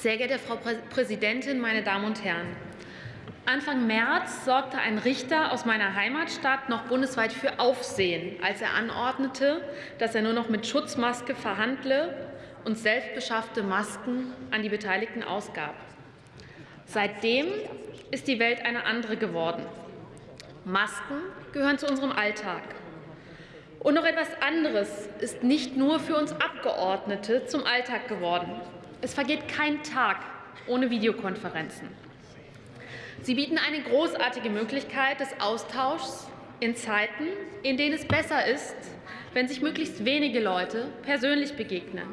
Sehr geehrte Frau Präsidentin, meine Damen und Herren! Anfang März sorgte ein Richter aus meiner Heimatstadt noch bundesweit für Aufsehen, als er anordnete, dass er nur noch mit Schutzmaske verhandle und selbstbeschaffte Masken an die Beteiligten ausgab. Seitdem ist die Welt eine andere geworden. Masken gehören zu unserem Alltag. Und noch etwas anderes ist nicht nur für uns Abgeordnete zum Alltag geworden. Es vergeht kein Tag ohne Videokonferenzen. Sie bieten eine großartige Möglichkeit des Austauschs in Zeiten, in denen es besser ist, wenn sich möglichst wenige Leute persönlich begegnen.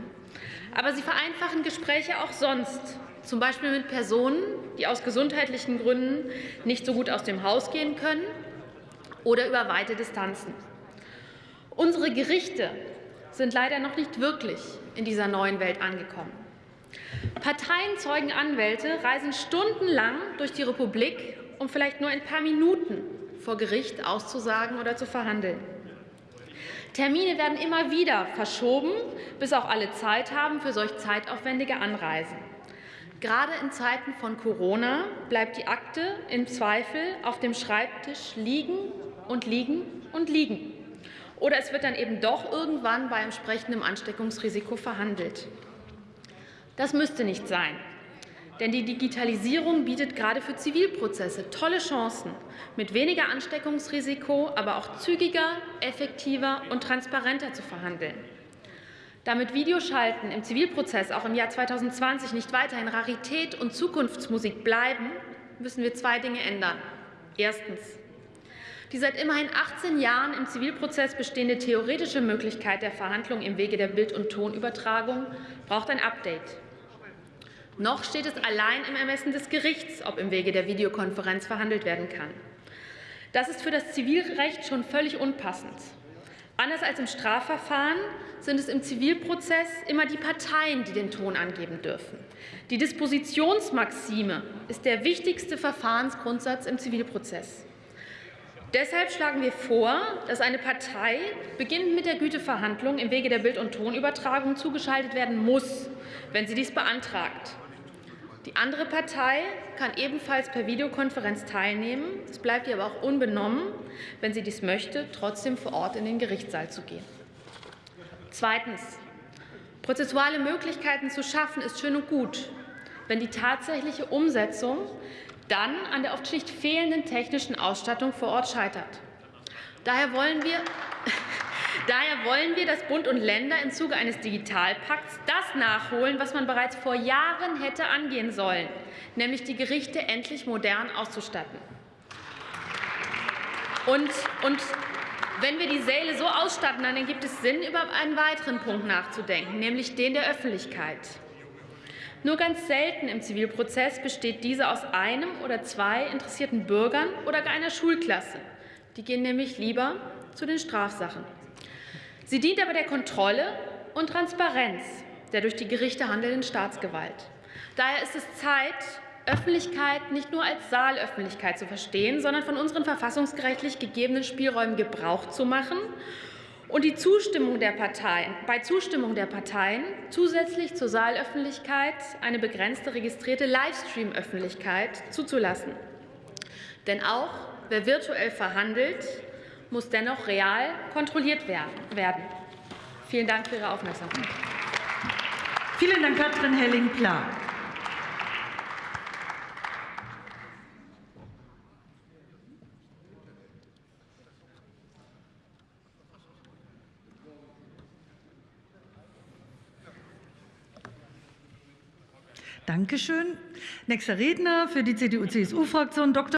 Aber sie vereinfachen Gespräche auch sonst, zum Beispiel mit Personen, die aus gesundheitlichen Gründen nicht so gut aus dem Haus gehen können oder über weite Distanzen. Unsere Gerichte sind leider noch nicht wirklich in dieser neuen Welt angekommen. Parteien, Zeugen, Anwälte reisen stundenlang durch die Republik, um vielleicht nur ein paar Minuten vor Gericht auszusagen oder zu verhandeln. Termine werden immer wieder verschoben, bis auch alle Zeit haben für solch zeitaufwendige Anreisen. Gerade in Zeiten von Corona bleibt die Akte im Zweifel auf dem Schreibtisch liegen und liegen und liegen. Oder es wird dann eben doch irgendwann bei entsprechendem Ansteckungsrisiko verhandelt. Das müsste nicht sein. Denn die Digitalisierung bietet gerade für Zivilprozesse tolle Chancen, mit weniger Ansteckungsrisiko, aber auch zügiger, effektiver und transparenter zu verhandeln. Damit Videoschalten im Zivilprozess auch im Jahr 2020 nicht weiterhin Rarität und Zukunftsmusik bleiben, müssen wir zwei Dinge ändern. Erstens. Die seit immerhin 18 Jahren im Zivilprozess bestehende theoretische Möglichkeit der Verhandlung im Wege der Bild- und Tonübertragung braucht ein Update. Noch steht es allein im Ermessen des Gerichts, ob im Wege der Videokonferenz verhandelt werden kann. Das ist für das Zivilrecht schon völlig unpassend. Anders als im Strafverfahren sind es im Zivilprozess immer die Parteien, die den Ton angeben dürfen. Die Dispositionsmaxime ist der wichtigste Verfahrensgrundsatz im Zivilprozess. Deshalb schlagen wir vor, dass eine Partei beginnend mit der Güteverhandlung im Wege der Bild- und Tonübertragung zugeschaltet werden muss, wenn sie dies beantragt. Die andere Partei kann ebenfalls per Videokonferenz teilnehmen. Es bleibt ihr aber auch unbenommen, wenn sie dies möchte, trotzdem vor Ort in den Gerichtssaal zu gehen. Zweitens. Prozessuale Möglichkeiten zu schaffen, ist schön und gut, wenn die tatsächliche Umsetzung dann an der oft schlicht fehlenden technischen Ausstattung vor Ort scheitert. Daher wollen wir Daher wollen wir, dass Bund und Länder im Zuge eines Digitalpakts das nachholen, was man bereits vor Jahren hätte angehen sollen, nämlich die Gerichte endlich modern auszustatten. Und, und wenn wir die Säle so ausstatten, dann gibt es Sinn, über einen weiteren Punkt nachzudenken, nämlich den der Öffentlichkeit. Nur ganz selten im Zivilprozess besteht diese aus einem oder zwei interessierten Bürgern oder gar einer Schulklasse. Die gehen nämlich lieber zu den Strafsachen. Sie dient aber der Kontrolle und Transparenz der durch die Gerichte handelnden Staatsgewalt. Daher ist es Zeit, Öffentlichkeit nicht nur als Saalöffentlichkeit zu verstehen, sondern von unseren verfassungsgerechtlich gegebenen Spielräumen Gebrauch zu machen und die Zustimmung der Parteien, bei Zustimmung der Parteien zusätzlich zur Saalöffentlichkeit eine begrenzte registrierte Livestream-Öffentlichkeit zuzulassen. Denn auch wer virtuell verhandelt, muss dennoch real kontrolliert werden. Vielen Dank für Ihre Aufmerksamkeit. Vielen Dank, Katrin Helling-Pla. Dankeschön. Nächster Redner für die CDU-CSU-Fraktion Dr.